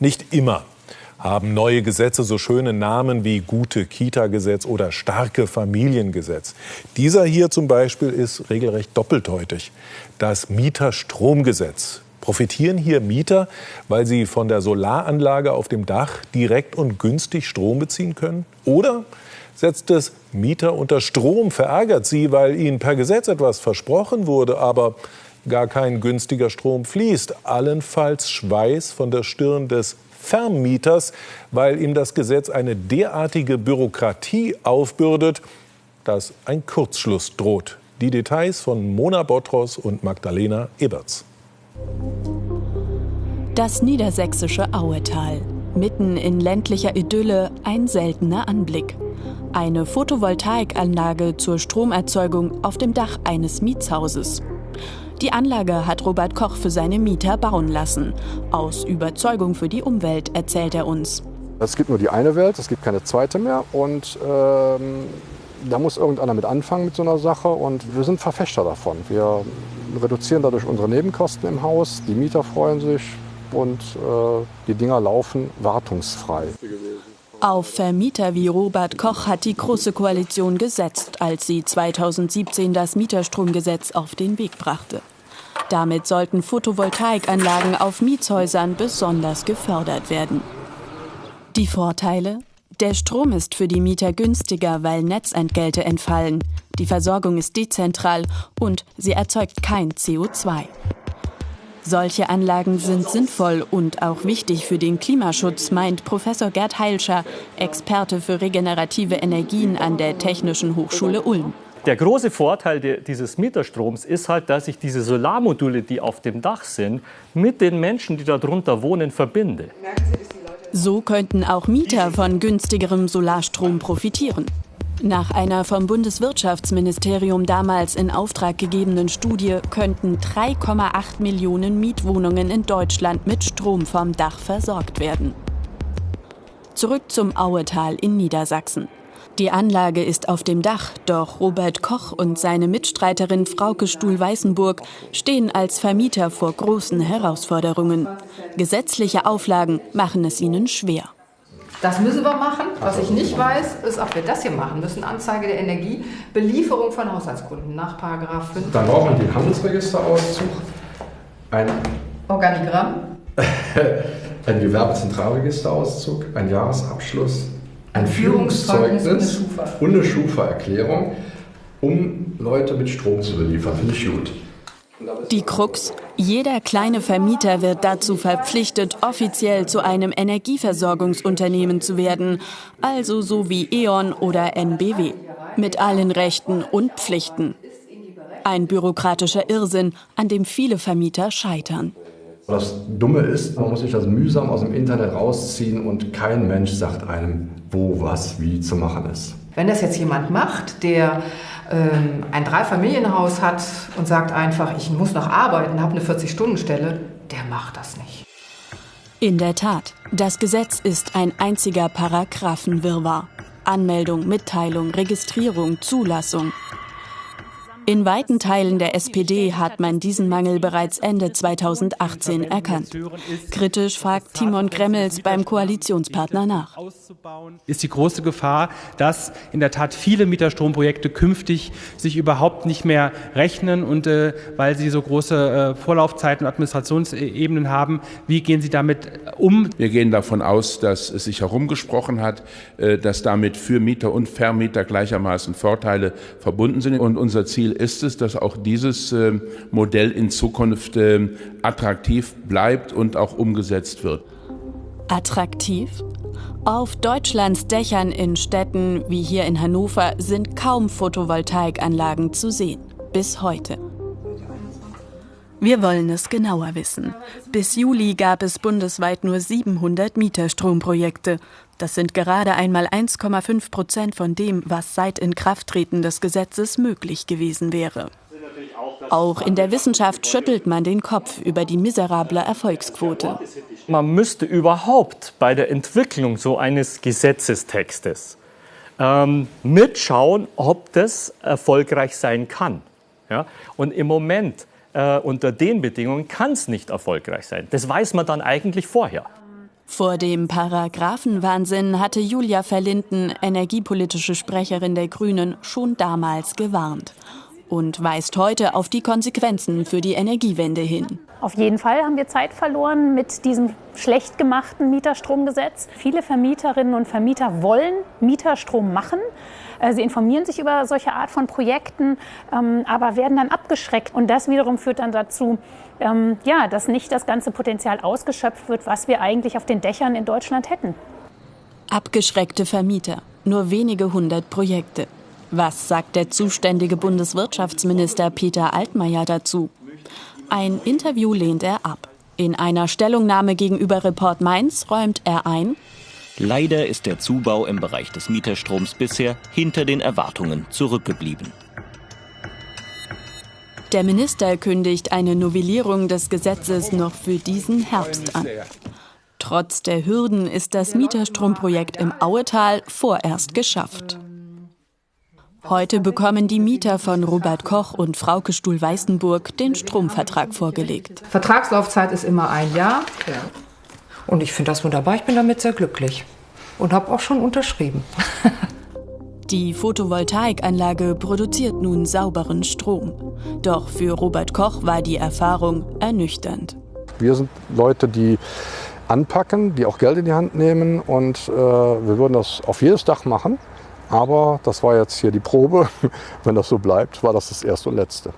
Nicht immer haben neue Gesetze so schöne Namen wie gute Kita-Gesetz oder starke Familiengesetz. Dieser hier zum Beispiel ist regelrecht doppeldeutig. Das Mieterstromgesetz. Profitieren hier Mieter, weil sie von der Solaranlage auf dem Dach direkt und günstig Strom beziehen können? Oder setzt es Mieter unter Strom, verärgert sie, weil ihnen per Gesetz etwas versprochen wurde, aber gar kein günstiger Strom fließt? Allenfalls Schweiß von der Stirn des Vermieters, weil ihm das Gesetz eine derartige Bürokratie aufbürdet, dass ein Kurzschluss droht. Die Details von Mona Botros und Magdalena Eberts. Das niedersächsische Auetal. Mitten in ländlicher Idylle ein seltener Anblick. Eine Photovoltaikanlage zur Stromerzeugung auf dem Dach eines Mietshauses. Die Anlage hat Robert Koch für seine Mieter bauen lassen. Aus Überzeugung für die Umwelt, erzählt er uns. Es gibt nur die eine Welt, es gibt keine zweite mehr. Und ähm, da muss irgendeiner mit anfangen mit so einer Sache. Und wir sind Verfechter davon. Wir reduzieren dadurch unsere Nebenkosten im Haus. Die Mieter freuen sich und äh, die Dinger laufen wartungsfrei. Auf Vermieter wie Robert Koch hat die Große Koalition gesetzt, als sie 2017 das Mieterstromgesetz auf den Weg brachte. Damit sollten Photovoltaikanlagen auf Mietshäusern besonders gefördert werden. Die Vorteile? Der Strom ist für die Mieter günstiger, weil Netzentgelte entfallen. Die Versorgung ist dezentral und sie erzeugt kein CO2. Solche Anlagen sind sinnvoll und auch wichtig für den Klimaschutz, meint Professor Gerd Heilscher, Experte für regenerative Energien an der Technischen Hochschule Ulm. Der große Vorteil dieses Mieterstroms ist halt, dass ich diese Solarmodule, die auf dem Dach sind, mit den Menschen, die darunter wohnen, verbinde. So könnten auch Mieter von günstigerem Solarstrom profitieren. Nach einer vom Bundeswirtschaftsministerium damals in Auftrag gegebenen Studie könnten 3,8 Millionen Mietwohnungen in Deutschland mit Strom vom Dach versorgt werden. Zurück zum Auetal in Niedersachsen. Die Anlage ist auf dem Dach, doch Robert Koch und seine Mitstreiterin Frauke Stuhl-Weißenburg stehen als Vermieter vor großen Herausforderungen. Gesetzliche Auflagen machen es ihnen schwer. Das müssen wir machen. Was ich nicht weiß, ist, ob wir das hier machen müssen. Anzeige der Energie, Belieferung von Haushaltskunden nach Paragraph 5. Dann braucht man den Handelsregisterauszug, ein Organigramm, ein Gewerbezentralregisterauszug, ein Jahresabschluss, ein Führungszeugnis und eine Schufa-Erklärung, um Leute mit Strom zu beliefern. Finde ich gut. Die Krux, jeder kleine Vermieter wird dazu verpflichtet, offiziell zu einem Energieversorgungsunternehmen zu werden, also so wie E.ON oder NBW, mit allen Rechten und Pflichten. Ein bürokratischer Irrsinn, an dem viele Vermieter scheitern. Das Dumme ist, man muss sich das mühsam aus dem Internet rausziehen und kein Mensch sagt einem, wo, was, wie zu machen ist. Wenn das jetzt jemand macht, der ähm, ein Dreifamilienhaus hat und sagt einfach, ich muss noch arbeiten, habe eine 40-Stunden-Stelle, der macht das nicht. In der Tat, das Gesetz ist ein einziger Paragraphenwirrwarr. Anmeldung, Mitteilung, Registrierung, Zulassung. In weiten Teilen der SPD hat man diesen Mangel bereits Ende 2018 erkannt. Kritisch fragt Timon Gremmels beim Koalitionspartner nach. Ist die große Gefahr, dass in der Tat viele Mieterstromprojekte künftig sich überhaupt nicht mehr rechnen und äh, weil sie so große äh, Vorlaufzeiten und Administrationsebenen haben, wie gehen Sie damit um? Wir gehen davon aus, dass es sich herumgesprochen hat, äh, dass damit für Mieter und Vermieter gleichermaßen Vorteile verbunden sind und unser Ziel Ziel ist es, dass auch dieses ähm, Modell in Zukunft ähm, attraktiv bleibt und auch umgesetzt wird. Attraktiv? Auf Deutschlands Dächern in Städten wie hier in Hannover sind kaum Photovoltaikanlagen zu sehen. Bis heute. Wir wollen es genauer wissen. Bis Juli gab es bundesweit nur 700 Mieterstromprojekte. Das sind gerade einmal 1,5 Prozent von dem, was seit Inkrafttreten des Gesetzes möglich gewesen wäre. Auch in der Wissenschaft schüttelt man den Kopf über die miserable Erfolgsquote. Man müsste überhaupt bei der Entwicklung so eines Gesetzestextes ähm, mitschauen, ob das erfolgreich sein kann. Ja? Und im Moment äh, unter den Bedingungen kann es nicht erfolgreich sein. Das weiß man dann eigentlich vorher. Vor dem Paragraphenwahnsinn hatte Julia Verlinden, energiepolitische Sprecherin der Grünen, schon damals gewarnt und weist heute auf die Konsequenzen für die Energiewende hin. Auf jeden Fall haben wir Zeit verloren mit diesem schlecht gemachten Mieterstromgesetz. Viele Vermieterinnen und Vermieter wollen Mieterstrom machen. Äh, sie informieren sich über solche Art von Projekten, ähm, aber werden dann abgeschreckt. Und das wiederum führt dann dazu, ähm, ja, dass nicht das ganze Potenzial ausgeschöpft wird, was wir eigentlich auf den Dächern in Deutschland hätten. Abgeschreckte Vermieter, nur wenige hundert Projekte. Was sagt der zuständige Bundeswirtschaftsminister Peter Altmaier dazu? Ein Interview lehnt er ab. In einer Stellungnahme gegenüber Report Mainz räumt er ein, Leider ist der Zubau im Bereich des Mieterstroms bisher hinter den Erwartungen zurückgeblieben. Der Minister kündigt eine Novellierung des Gesetzes noch für diesen Herbst an. Trotz der Hürden ist das Mieterstromprojekt im Auetal vorerst geschafft. Heute bekommen die Mieter von Robert Koch und Frauke Stuhl-Weißenburg den Stromvertrag vorgelegt. Vertragslaufzeit ist immer ein Jahr. Und ich finde das wunderbar. Ich bin damit sehr glücklich und habe auch schon unterschrieben. Die Photovoltaikanlage produziert nun sauberen Strom. Doch für Robert Koch war die Erfahrung ernüchternd. Wir sind Leute, die anpacken, die auch Geld in die Hand nehmen und äh, wir würden das auf jedes Dach machen. Aber das war jetzt hier die Probe. Wenn das so bleibt, war das das erste und letzte.